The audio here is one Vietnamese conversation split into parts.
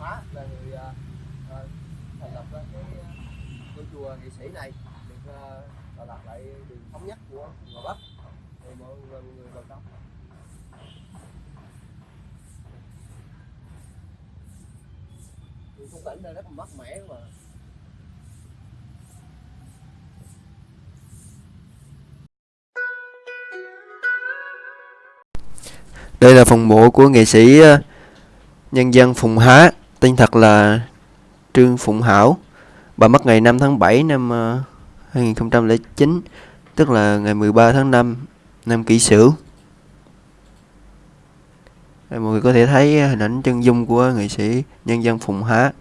Phá là người uh, thành lập ra cái à, ngôi chùa nghệ sĩ này. Được à, Đà lập lại đường thống nhất của Ngò Bắc thì mọi người, mọi người vào trong. Thì khung cảnh đây rất là mát mẻ mà. Đây là phần mộ của nghệ sĩ nhân dân Phùng Há, tên thật là Trương Phụng Hảo. Bà mất ngày 5 tháng 7 năm ờ, 2009, tức là ngày 13 tháng 5 năm Kỷ Sửu. Mọi người có thể thấy hình ảnh chân dung của nghệ sĩ nhân dân Phùng Há.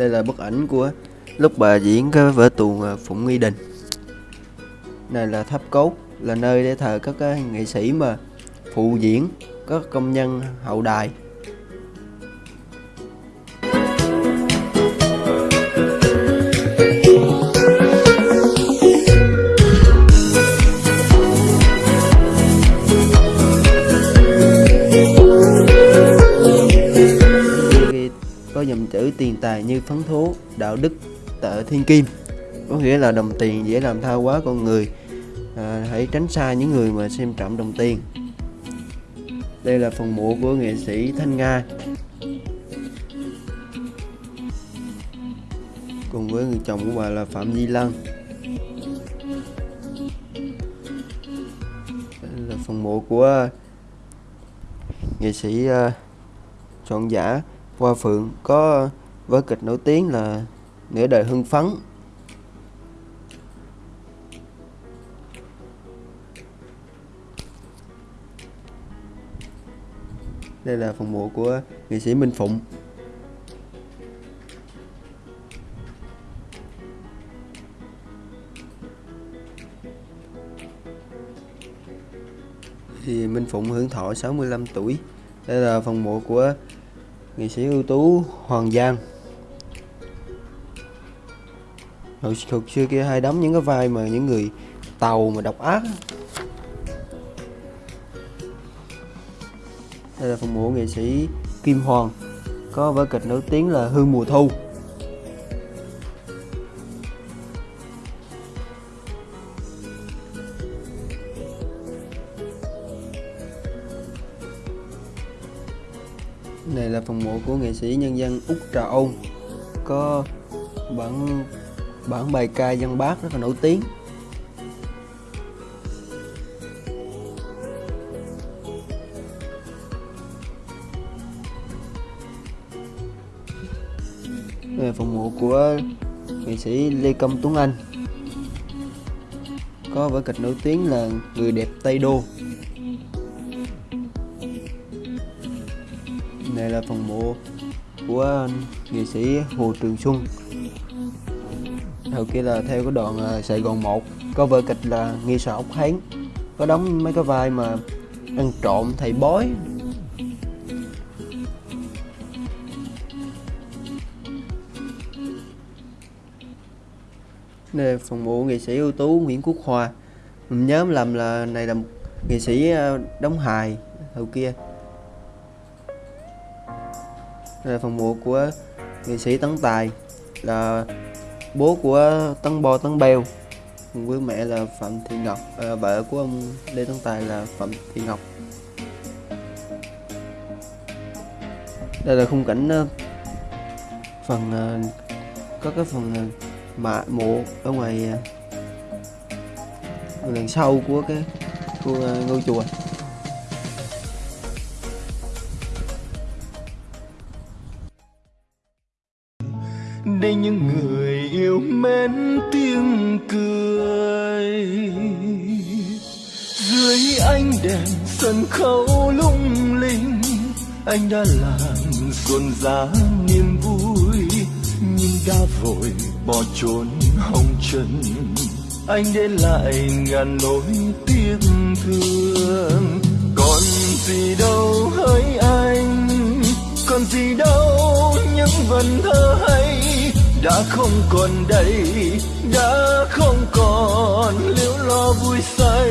Đây là bức ảnh của lúc bà diễn cái vở tuồng à, Phụng Nghi Đình. Này là tháp cốt, là nơi để thờ các cái nghệ sĩ mà phụ diễn các công nhân hậu đài. Tài như phấn thố đạo đức tợ thiên kim. Có nghĩa là đồng tiền dễ làm tha quá con người. À, hãy tránh xa những người mà xem trọng đồng tiền. Đây là phần mộ của nghệ sĩ thanh nga. Cùng với người chồng của bà là phạm di Lăng. Đây là phần mộ của nghệ sĩ à, soạn giả Hoa Phượng. Có vở kịch nổi tiếng là Nửa đời hưng phấn. Đây là phần mộ của nghệ sĩ Minh Phụng. Thì Minh Phụng hưởng thọ 65 tuổi. Đây là phần mộ của nghệ sĩ ưu tú Hoàng Giang hồi hồi xưa kia hay đóng những cái vai mà những người tàu mà độc ác đây là phần mộ nghệ sĩ Kim Hoàng, có vở kịch nổi tiếng là Hương mùa thu. Này là phần mộ của nghệ sĩ nhân dân Úc Trà Ôn, có bản bản bài ca dân bác rất là nổi tiếng. Đây là phần mộ của nghệ sĩ Lê Công Tuấn Anh. Có vở kịch nổi tiếng là Người đẹp Tây Đô. Này là phần mộ của nghệ sĩ Hồ Trường Xuân. Hồi kia là theo cái đoạn Sài Gòn 1 Có vở kịch là Nghi sợ ốc hán. Có đóng mấy cái vai mà ăn trộm thầy bói. Đây là phần mộ nghệ sĩ ưu tú Nguyễn Quốc Hòa Mình nhớ làm là này là một nghệ sĩ à, đóng hài hồi kia. Đây là phần mộ của nghệ sĩ Tấn Tài, là bố của Tấn Bo Tấn bèo, cùng với mẹ là Phạm Thị Ngọc à, vợ của ông Lê Tấn Tài là Phạm Thị Ngọc. Đây là khung cảnh ờ, phần ờ, có cái phần ờ, mạ mộ ở ngoài đằng sau của cái của ngôi chùa. Đây những người mến tiếng cười. Dưới ánh đèn sân khấu lung linh, anh đã làm xuân giá niềm vui. Nhưng đã vội bỏ trốn hồng trần, anh để lại ngàn nỗi tiếc thương. Còn gì đâu hỡi anh, còn gì đâu những vần thơ hay đã không còn đây, đã không còn liễu lo vui say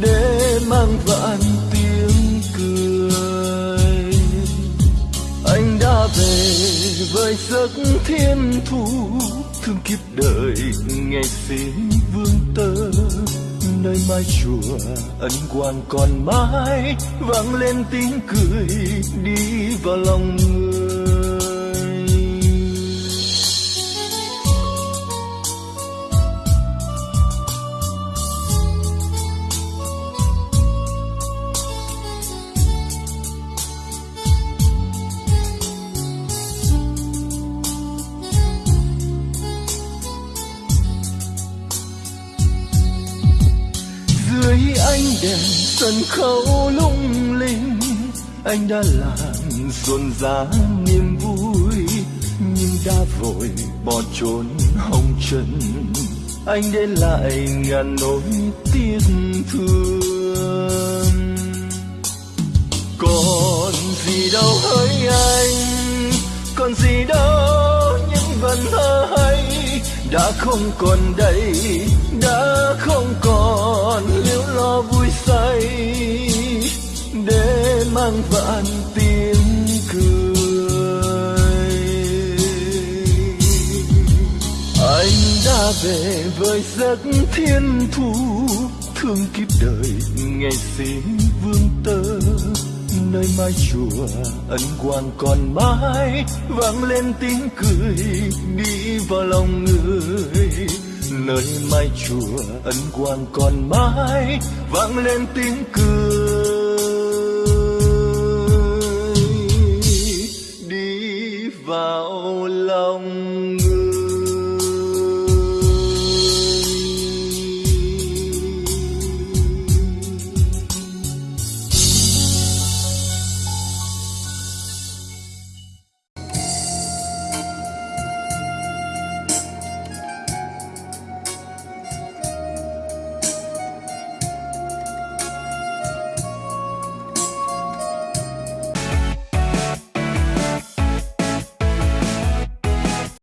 để mang vạn tiếng cười. Anh đã về với giấc thiên thu, thương kiếp đời ngày xin vương tơ nơi mái chùa ân quan còn mãi vang lên tiếng cười đi vào lòng người. Ánh đèn sân khấu lung linh. Anh đã làm rộn rã niềm vui, nhưng đã vội bỏ trốn hồng trần. Anh để lại ngàn nỗi tiếc thương. Còn gì đâu hỡi anh, còn gì đâu những vần thơ đã không còn đây, đã không còn liễu lo vui say, để mang vạn tiếng cười. Anh đã về với giấc thiên thu, thương kiếp đời ngày xin vương tơ nơi mái chùa, ân quan còn mãi, vang lên tiếng cười, đi vào lòng người. Nơi mái chùa, ân quan còn mãi, vang lên tiếng cười